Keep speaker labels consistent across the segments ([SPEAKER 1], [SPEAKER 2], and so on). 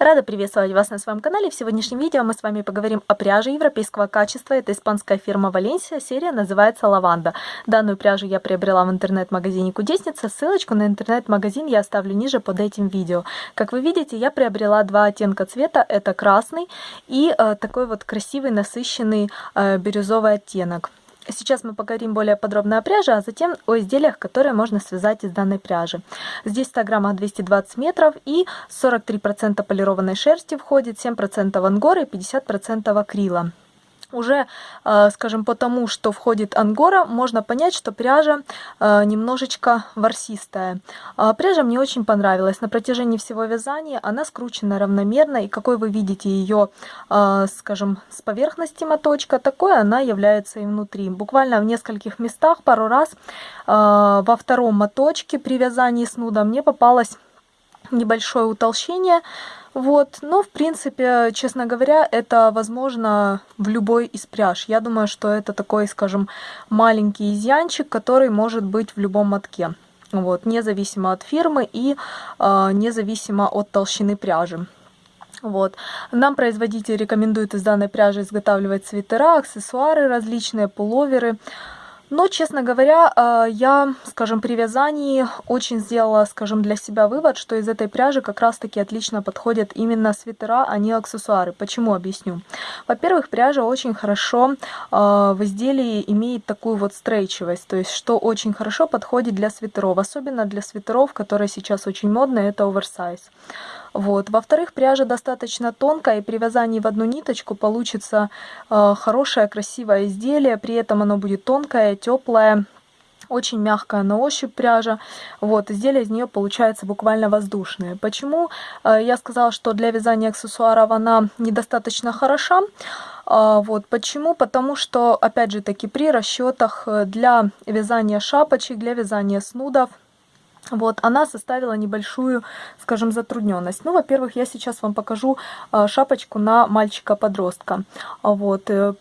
[SPEAKER 1] Рада приветствовать вас на своем канале. В сегодняшнем видео мы с вами поговорим о пряже европейского качества. Это испанская фирма Валенсия. Серия называется Лаванда. Данную пряжу я приобрела в интернет-магазине Кудесница. Ссылочку на интернет-магазин я оставлю ниже под этим видео. Как вы видите, я приобрела два оттенка цвета. Это красный и э, такой вот красивый насыщенный э, бирюзовый оттенок. Сейчас мы поговорим более подробно о пряже, а затем о изделиях, которые можно связать из данной пряжи. Здесь 100 граммах 220 метров и 43% полированной шерсти входит, 7% ангоры и 50% акрила уже, э, скажем, по тому, что входит ангора, можно понять, что пряжа э, немножечко ворсистая. А пряжа мне очень понравилась. На протяжении всего вязания она скручена равномерно, и какой вы видите ее, э, скажем, с поверхности моточка, такой она является и внутри. Буквально в нескольких местах пару раз во втором моточке при вязании снуда мне попалось небольшое утолщение, вот, но в принципе, честно говоря, это возможно в любой из пряж. Я думаю, что это такой, скажем, маленький изъянчик, который может быть в любом мотке. Вот, независимо от фирмы и э, независимо от толщины пряжи. Вот. Нам производитель рекомендует из данной пряжи изготавливать свитера, аксессуары различные, пуловеры. Но, честно говоря, э, я, скажем, при вязании очень сделала, скажем, для себя вывод, что из этой пряжи как раз-таки отлично подходят именно свитера, а не аксессуары. Почему? Объясню. Во-первых, пряжа очень хорошо э, в изделии имеет такую вот стрейчивость, то есть что очень хорошо подходит для свитеров, особенно для свитеров, которые сейчас очень модны, это оверсайз. Вот. Во-вторых, пряжа достаточно тонкая, и при вязании в одну ниточку получится э, хорошее, красивое изделие. При этом оно будет тонкое, теплое, очень мягкая на ощупь пряжа. Вот, изделие из нее получается буквально воздушное. Почему э, я сказала, что для вязания аксессуаров она недостаточно хороша? Э, вот, почему? Потому что, опять же таки, при расчетах э, для вязания шапочек, для вязания снудов, вот, она составила небольшую, скажем, затрудненность. Ну, во-первых, я сейчас вам покажу а, шапочку на мальчика-подростка. Вот, э,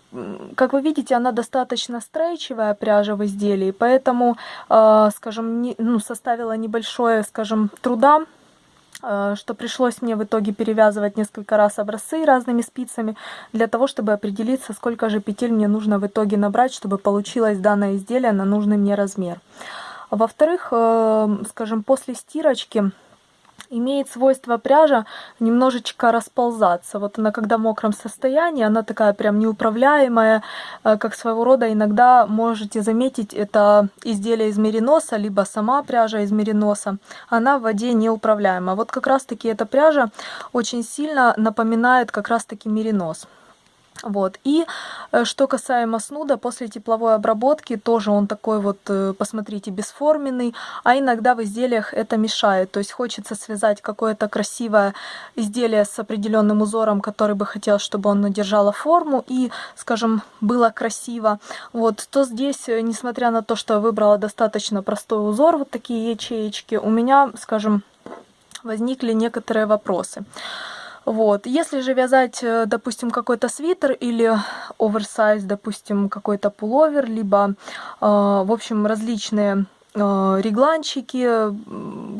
[SPEAKER 1] как вы видите, она достаточно стрейчевая пряжа в изделии, поэтому, а, скажем, не, ну, составила небольшое, скажем, труда а, что пришлось мне в итоге перевязывать несколько раз образцы разными спицами, для того, чтобы определиться, сколько же петель мне нужно в итоге набрать, чтобы получилось данное изделие на нужный мне размер. Во-вторых, э, скажем, после стирочки имеет свойство пряжа немножечко расползаться. Вот она когда в мокром состоянии, она такая прям неуправляемая, э, как своего рода иногда можете заметить, это изделие из мериноса, либо сама пряжа из мериноса, она в воде неуправляема. Вот как раз таки эта пряжа очень сильно напоминает как раз таки меринос. Вот. И э, что касаемо снуда, после тепловой обработки тоже он такой вот, э, посмотрите, бесформенный, а иногда в изделиях это мешает. То есть хочется связать какое-то красивое изделие с определенным узором, который бы хотел, чтобы он держало форму и, скажем, было красиво. Вот, то здесь, э, несмотря на то, что я выбрала достаточно простой узор, вот такие ячеечки, у меня, скажем, возникли некоторые вопросы. Вот. Если же вязать, э, допустим, какой-то свитер или оверсайз, допустим, какой-то пуловер, либо, э, в общем, различные э, регланчики,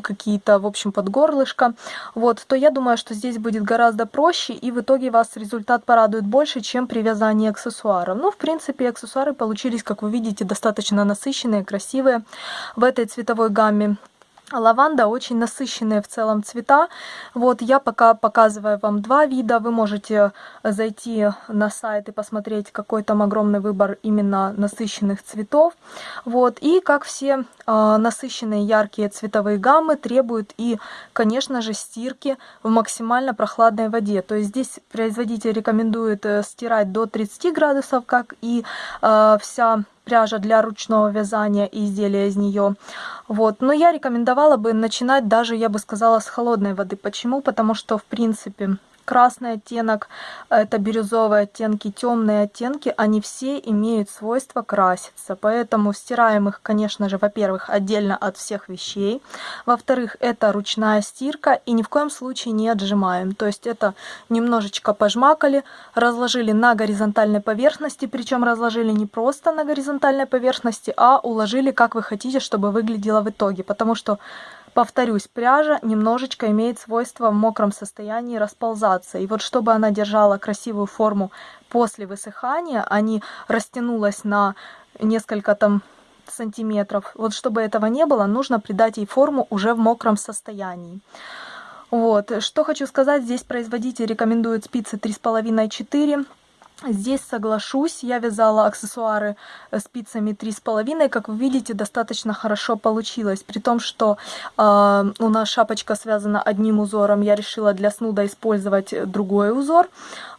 [SPEAKER 1] какие-то, в общем, под горлышко, вот, то я думаю, что здесь будет гораздо проще, и в итоге вас результат порадует больше, чем при вязании аксессуаров. Ну, в принципе, аксессуары получились, как вы видите, достаточно насыщенные, красивые в этой цветовой гамме. Лаванда очень насыщенные в целом цвета. Вот я пока показываю вам два вида. Вы можете зайти на сайт и посмотреть, какой там огромный выбор именно насыщенных цветов. Вот. И как все э, насыщенные яркие цветовые гаммы требуют и, конечно же, стирки в максимально прохладной воде. То есть здесь производитель рекомендует э, стирать до 30 градусов, как и э, вся пряжа для ручного вязания и изделия из нее. Вот. Но я рекомендовала бы начинать даже, я бы сказала, с холодной воды. Почему? Потому что, в принципе, красный оттенок, это бирюзовые оттенки, темные оттенки, они все имеют свойство краситься. Поэтому стираем их, конечно же, во-первых, отдельно от всех вещей. Во-вторых, это ручная стирка и ни в коем случае не отжимаем. То есть это немножечко пожмакали, разложили на горизонтальной поверхности, причем разложили не просто на горизонтальной поверхности, а уложили, как вы хотите, чтобы выглядело в итоге. Потому что повторюсь, пряжа немножечко имеет свойство в мокром состоянии расползаться. И вот чтобы она держала красивую форму после высыхания, а не растянулась на несколько там сантиметров. Вот чтобы этого не было, нужно придать ей форму уже в мокром состоянии. Вот, что хочу сказать, здесь производитель рекомендует спицы 3,5-4 Здесь соглашусь, я вязала аксессуары э, спицами 3,5, как вы видите, достаточно хорошо получилось. При том, что э, у нас шапочка связана одним узором, я решила для снуда использовать другой узор.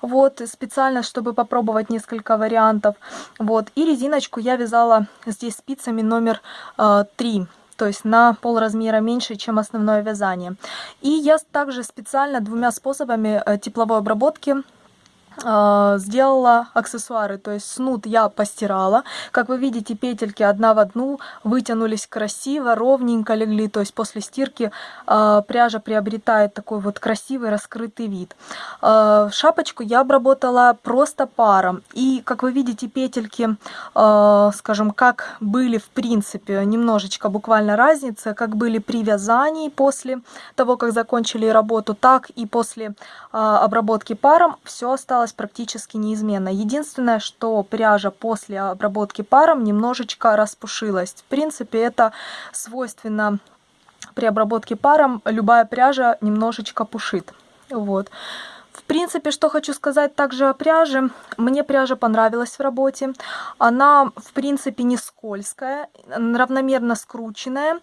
[SPEAKER 1] Вот, специально, чтобы попробовать несколько вариантов. Вот, и резиночку я вязала здесь спицами номер э, 3 то есть на пол размера меньше, чем основное вязание. И я также специально двумя способами э, тепловой обработки сделала аксессуары, то есть снуд я постирала. Как вы видите, петельки одна в одну вытянулись красиво, ровненько легли, то есть после стирки э, пряжа приобретает такой вот красивый раскрытый вид. Э, шапочку я обработала просто паром, и как вы видите, петельки, э, скажем, как были в принципе, немножечко буквально разница, как были при вязании после того, как закончили работу, так и после обработки паром, все осталось осталась практически неизменно. Единственное, что пряжа после обработки паром немножечко распушилась. В принципе, это свойственно при обработке паром. Любая пряжа немножечко пушит. Вот. В принципе, что хочу сказать также о пряже. Мне пряжа понравилась в работе. Она, в принципе, не скользкая, равномерно скрученная.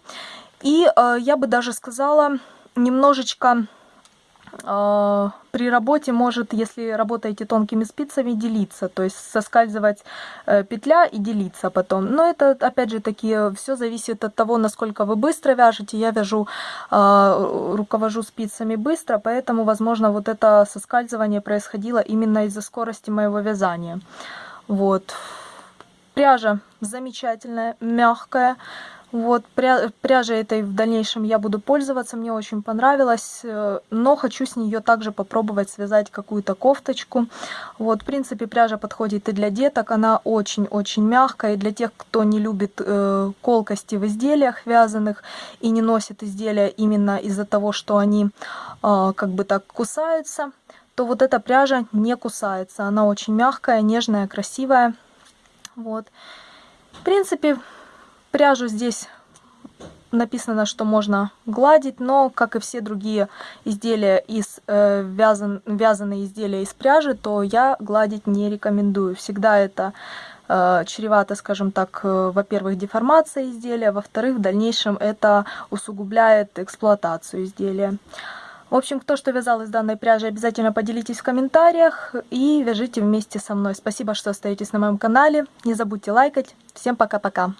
[SPEAKER 1] И э, я бы даже сказала, немножечко при работе может, если работаете тонкими спицами, делиться, то есть соскальзывать э, петля и делиться потом. Но это, опять же таки, все зависит от того, насколько вы быстро вяжете. Я вяжу, а, руковожу спицами быстро, поэтому, возможно, вот это соскальзывание происходило именно из-за скорости моего вязания. Вот. Пряжа замечательная, мягкая. Вот, пря пряжей этой в дальнейшем я буду пользоваться, мне очень понравилось, э, но хочу с нее также попробовать связать какую-то кофточку. Вот, в принципе, пряжа подходит и для деток, она очень-очень мягкая, и для тех, кто не любит э, колкости в изделиях вязаных и не носит изделия именно из-за того, что они э, как бы так кусаются, то вот эта пряжа не кусается, она очень мягкая, нежная, красивая. Вот. В принципе, Пряжу здесь написано, что можно гладить, но, как и все другие изделия из э, вязан, вязаные изделия из пряжи, то я гладить не рекомендую. Всегда это э, чревато, скажем так, э, во-первых, деформацией изделия, во-вторых, в дальнейшем это усугубляет эксплуатацию изделия. В общем, кто что вязал из данной пряжи, обязательно поделитесь в комментариях и вяжите вместе со мной. Спасибо, что остаетесь на моем канале. Не забудьте лайкать. Всем пока-пока.